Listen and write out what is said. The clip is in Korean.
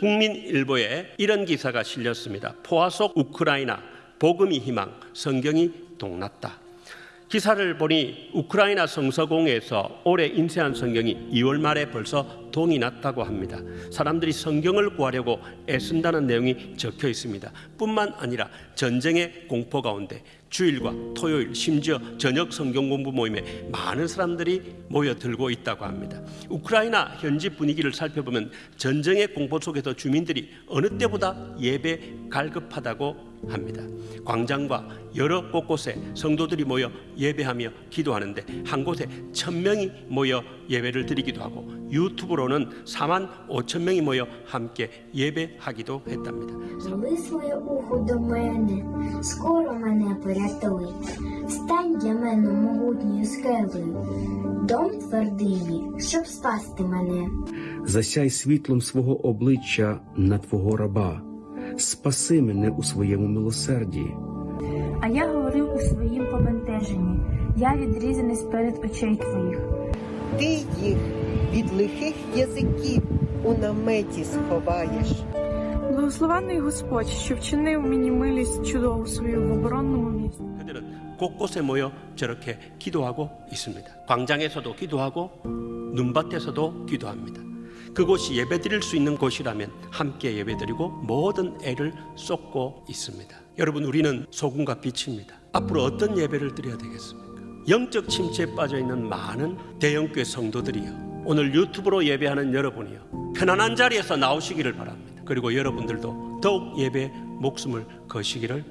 국민일보에 이런 기사가 실렸습니다. 포화 속 우크라이나 복음이 희망 성경이 동났다. 기사를 보니 우크라이나 성서공에서 올해 인쇄한 성경이 2월 말에 벌써 동이 났다고 합니다. 사람들이 성경을 구하려고 애쓴다는 내용이 적혀 있습니다. 뿐만 아니라 전쟁의 공포 가운데 주일과 토요일 심지어 저녁 성경 공부 모임에 많은 사람들이 모여들고 있다고 합니다. 우크라이나 현지 분위기를 살펴보면 전쟁의 공포 속에서 주민들이 어느 때보다 예배 갈급하다고 합니다. 광장과 여러 곳곳에 성도들이 모여 예배하며 기도하는데 한 곳에 천 명이 모여 예배를 드리기도 하고 유튜브로 는 4만 5천 명이 모여 함께 예배하기도 했답니다. Коли своє ухо до мене, скоро мене порятуй. Стань для мене могутньою скелею, дом твердині, щоб спасти мене. засяй світлом свого обличчя на твого раба, спаси мене у своєму милосерді. А я говорив у своїм побентеженні. Я відрізаний сперед очей твоїх. Ти їх від лихих язиків у наметі сховаєш. Благословенний Господь, що вчинив мені милість чудову свою в оборонному місці. 그들은 곳곳에 모여 저렇게 기도하고 있습니다. 광장에서도 기도하고 눈밭에서도 기도합니다. 그곳이 예배드릴 수 있는 곳이라면 함께 예배드리고 모든 애를 쏟고 있습니다. 여러분 우리는 소금과 빛입니다. 앞으로 어떤 예배를 드려야 되겠습니까? 영적 침체에 빠져 있는 많은 대형교회 성도들이요. 오늘 유튜브로 예배하는 여러분이요. 편안한 자리에서 나오시기를 바랍니다. 그리고 여러분들도 더욱 예배에 목숨을 거시기를.